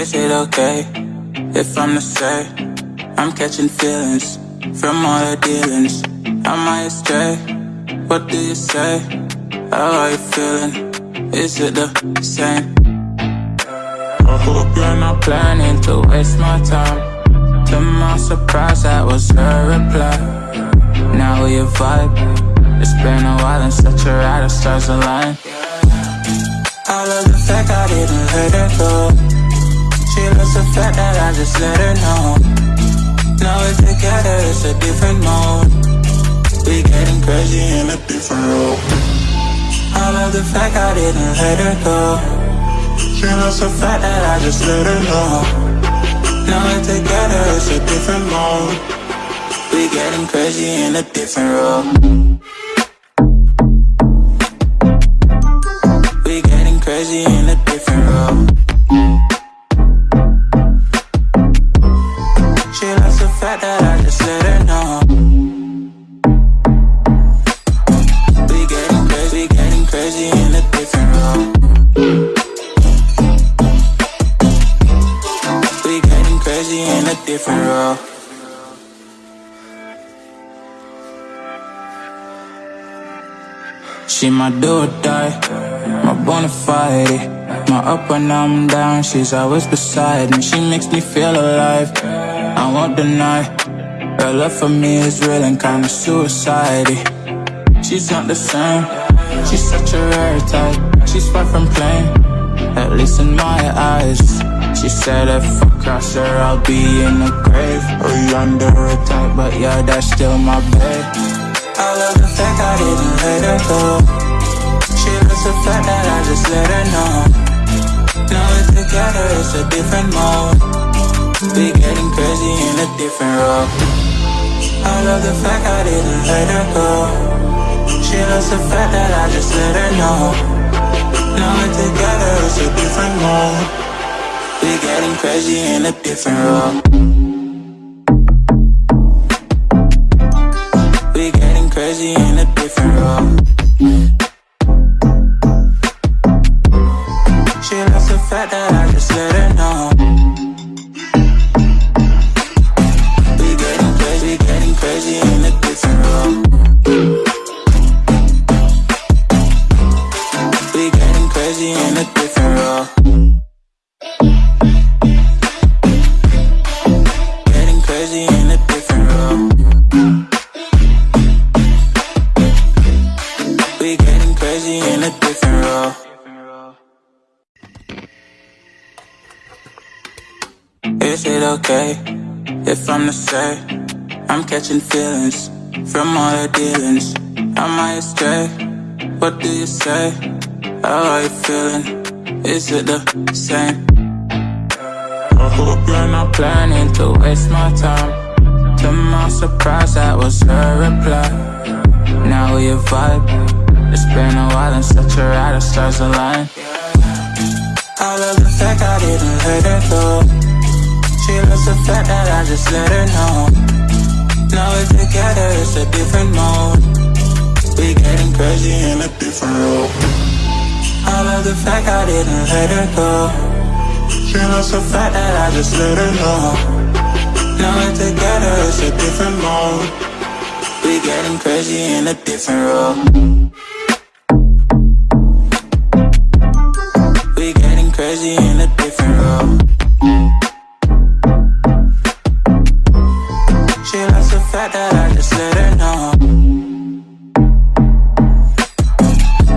Is it okay if I'm the say I'm catching feelings from all the dealings? Am I astray? What do you say? How are you feeling? Is it the same? I hope you're not planning to waste my time. To my surprise, that was her reply. Now we vibe. It's been a while and such a ride, stars align. I love the fact I didn't let her go. She loves the fact that I just let her know. Now we're together, it's a different mode. We getting crazy in a different role. I love the fact I didn't let her go. She loves the fact that I just let her know. Now we're together, it's a different mode. We getting crazy in a different role. We getting crazy in a different role. She loves the fact that I just let her know. We getting crazy, getting crazy in a different role. We getting crazy in a different role. She my do or die, my bona fide. My up when I'm down, she's always beside me. She makes me feel alive. I won't deny. Her love for me is real and kinda suicide. She's not the same. She's such a rare type. She's far from plain, at least in my eyes. She said if I cross her, I'll be in the grave or under a type, but yeah, that's still my babe. I love the fact I didn't let her go. She loves the fact that I just let her know. Now we're together, it's a different mode. We getting crazy in a different role. I love the fact I didn't let her go. She loves the fact that I just let her know. Now we're together, it's a different mode. We getting crazy in a different role. We getting crazy in a different role. She loves the fact that I it if I'm the say I'm catching feelings from all the dealings? Am I astray? What do you say? How are you feeling? Is it the same? I hope you're not planning to waste my time. To my surprise, that was her reply. Now we vibe. It's been a while and such a ride, the stars align. I love the fact I didn't let her go. She loves the fact that I just let her know. Now we're together, it's a different mode. We getting crazy in a different role. I love the fact I didn't let her go. She loves the fact that I just let her know. Now we're together, it's a different mode. We getting crazy in a different role. We getting crazy fact that I just let her know.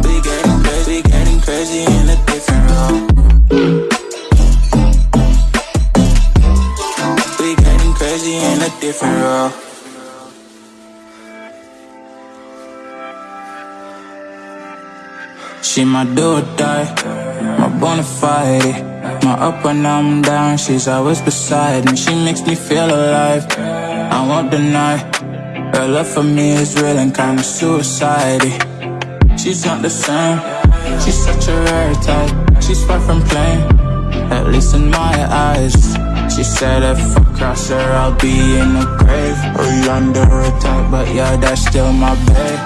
We getting crazy, getting crazy in a different role. We getting crazy in a different role. She my do or die, my bona fide. My up when I'm down, she's always beside me. She makes me feel alive. I won't deny. Her love for me is real and kinda suicide. She's not the same. She's such a rare type. She's far from plain, at least in my eyes. She said if I cross her, I'll be in the grave or under a type, but yeah, that's still my babe.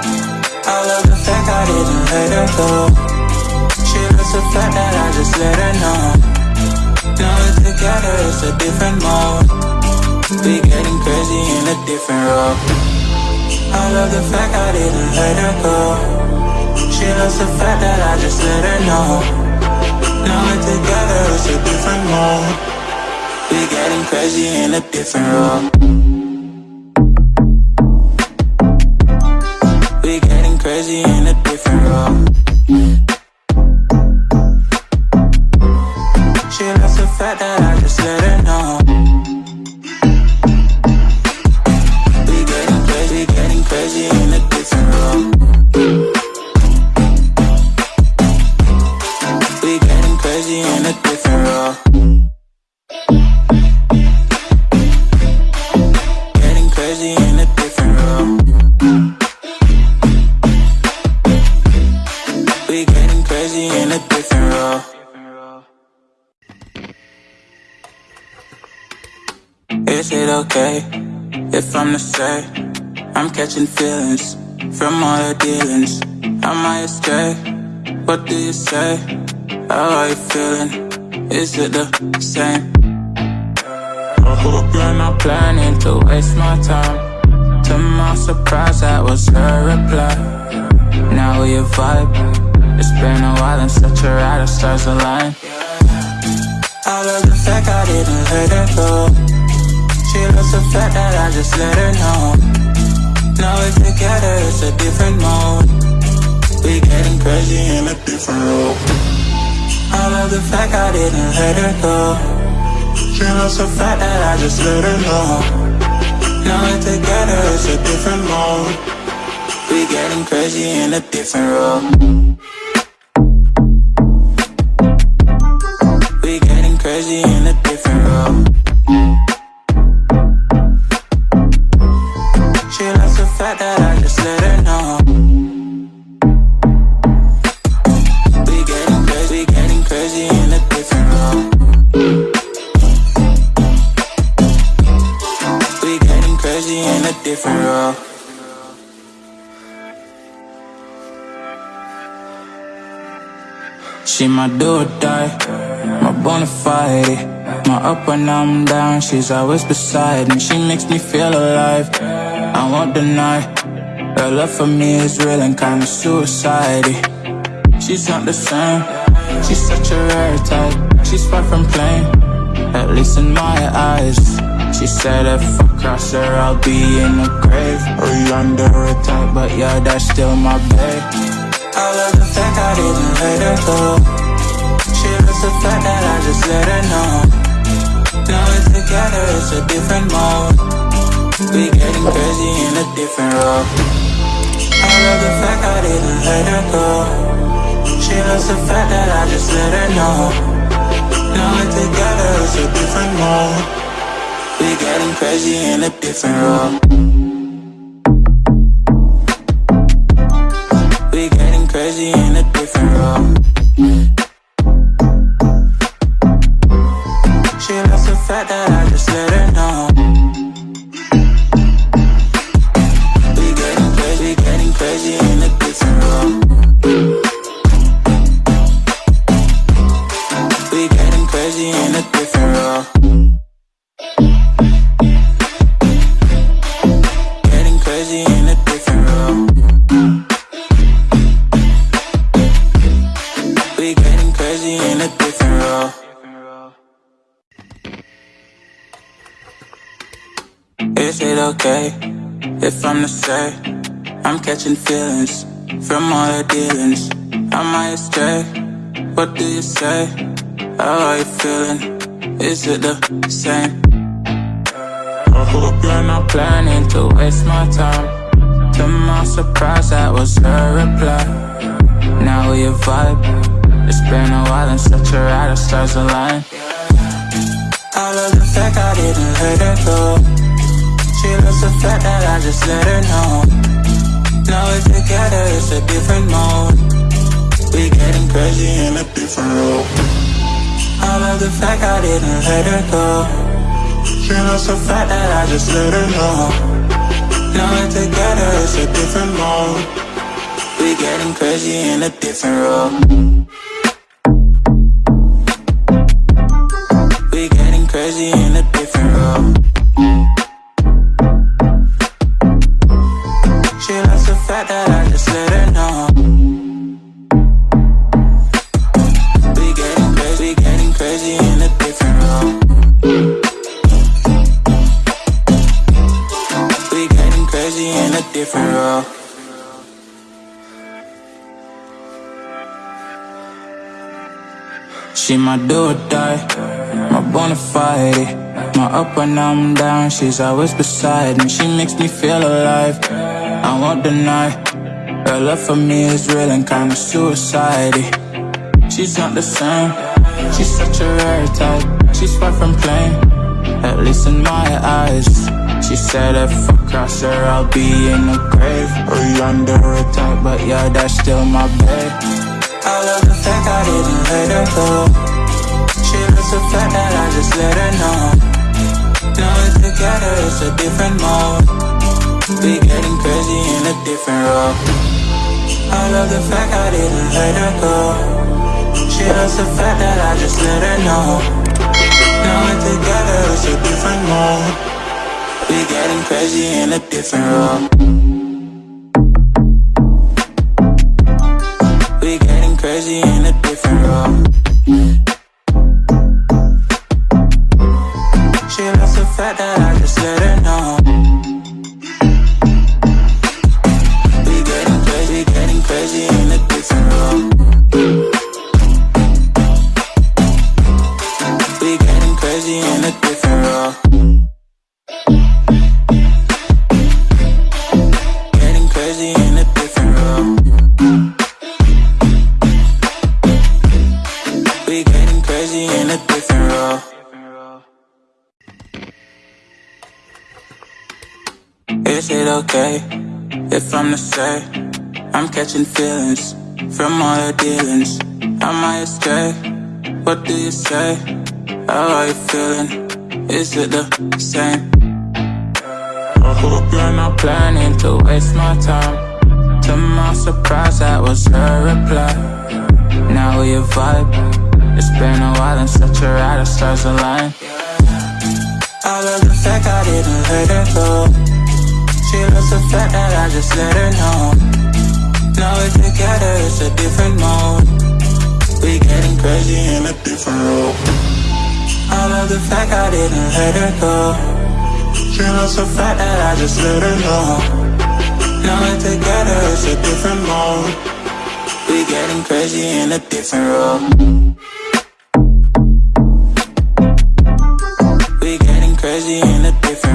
I love the fact I didn't let her go. She loves the fact that I just let her know. Now we're together, it's a different mode. We getting crazy in a different role. I love the fact I didn't let her go. She loves the fact that I just let her know. Now we're together, it's a different mode. We getting crazy in a different role. If I'm to say I'm catching feelings from all the dealings? Am I astray? What do you say? How are you feeling? Is it the same? I hope you're not planning to waste my time. To my surprise, that was her reply. Now we a vibe. It's been a while and such a ride, the stars align. I love the fact I didn't let her go. She loves the fact that I just let her know. Now we're together, it's a different mode. We getting crazy in a different role. I love the fact I didn't let her go. She loves the fact that I just let her know. Now we're together, it's a different mode. We getting crazy in a different role. We getting crazy in a that I just let her know. We getting crazy, getting crazy in a different. We getting crazy in a different. She my do or die, my bona fide. My up when I'm down, she's always beside me. She makes me feel alive. I won't deny, her love for me is real and kinda suicide. She's not the same, she's such a rare type. She's far from plain, at least in my eyes. She said if I cross her, I'll be in the grave or under a type, but yeah, that's still my babe. I love the fact I didn't let her go. She loves the fact that I just let her know. Now we're together, it's a different mode. We getting crazy in a different role. I love the fact I didn't let her go. She loves the fact that I just let her know. Now we're together, it's a different mode. We getting crazy in a different role. Getting crazy in a different role. We getting crazy in a different role. Is it okay if I'm the say I'm catching feelings from all the dealings? I astray? What do you say? How are you feeling? Is it the same? I hope you're not planning to waste my time. To my surprise, that was her reply. Now we a vibe. It's been a while and such a ride, the stars align. I love the fact I didn't let her go. She loves the fact that I just let her know. Now we're together, it's a different mode. We getting crazy in a different role. I love the fact I didn't let her go. She loves the fact that I just let her know. Now we're together, it's a different mode. We getting crazy in a different role. We getting crazy in a different role. She my do or die, my bona fide. My up when I'm down, she's always beside me. She makes me feel alive. I won't deny. Her love for me is real and kinda suicide. She's not the same. She's such a rare type. She's far from plain, at least in my eyes. She said if I cross her, I'll be in the grave or under a type, but yeah, that's still my babe. I love the fact I didn't let her go. She loves the fact that I just let her know. Now we're together, it's a different mode. We getting crazy in a different role. I love the fact I didn't let her go. She loves the fact that I just let her know. Now we're together, it's a different mode. We getting crazy in a different role. Crazy in a different role. She loves the fact that I just let her know. We getting crazy, getting crazy in a different role. We getting crazy in a different role. Okay if I'm the say I'm catching feelings from all the dealings? I might astray? What do you say? How are you feeling? Is it the same? I hope you're not planning to waste my time. To my surprise, that was her reply. Now we vibe. It's been a while and such a ride, the stars align. I love the fact I didn't let it go. She loves the fact that I just let her know. Now we're together, it's a different mode. We getting crazy in a different role. I love the fact I didn't let her go. She loves the fact that I just let her know. Now we're together, it's a different mode. We getting crazy in a different role. We getting crazy in a different